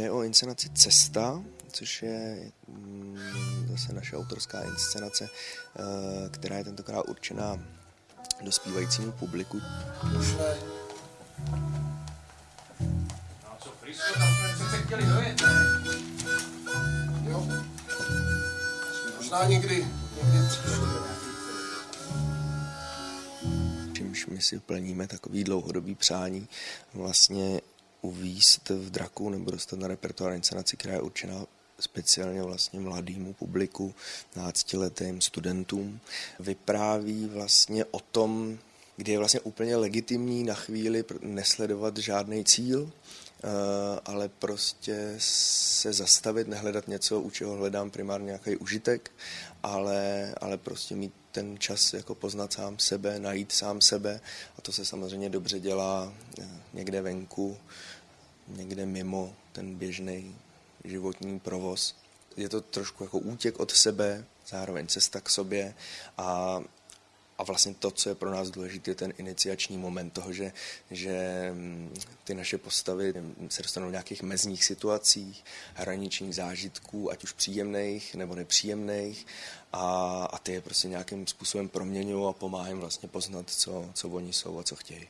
Jde o inscenaci Cesta, což je mm, zase naše autorská inscenace, eh, která je tentokrát určená dospívajícímu publiku. No co, Frisko, tam jsme přece chtěli dojet, ne? Jo. Možná někdy, někdy příště. čímž my si plníme takový dlouhodobý přání vlastně uvíst v draku nebo dostat na repertoár inscenaci, která je určená speciálně vlastně mladému publiku, náctiletým studentům. Vypráví vlastně o tom, kdy je vlastně úplně legitimní na chvíli nesledovat žádný cíl, eh, ale prostě se zastavit, nehledat něco, u čeho hledám primárně nějaký užitek, ale, ale prostě mít ten čas jako poznat sám sebe, najít sám sebe a to se samozřejmě dobře dělá eh, někde venku, někde mimo ten běžný životní provoz. Je to trošku jako útěk od sebe, zároveň cesta k sobě a a vlastně to, co je pro nás důležité, je ten iniciační moment toho, že, že mm, ty naše postavy se dostanou v nějakých mezních situacích, hraničních zážitků, ať už příjemných nebo nepříjemných a, a ty je prostě nějakým způsobem proměňují a pomáhají vlastně poznat, co, co oni jsou a co chtějí.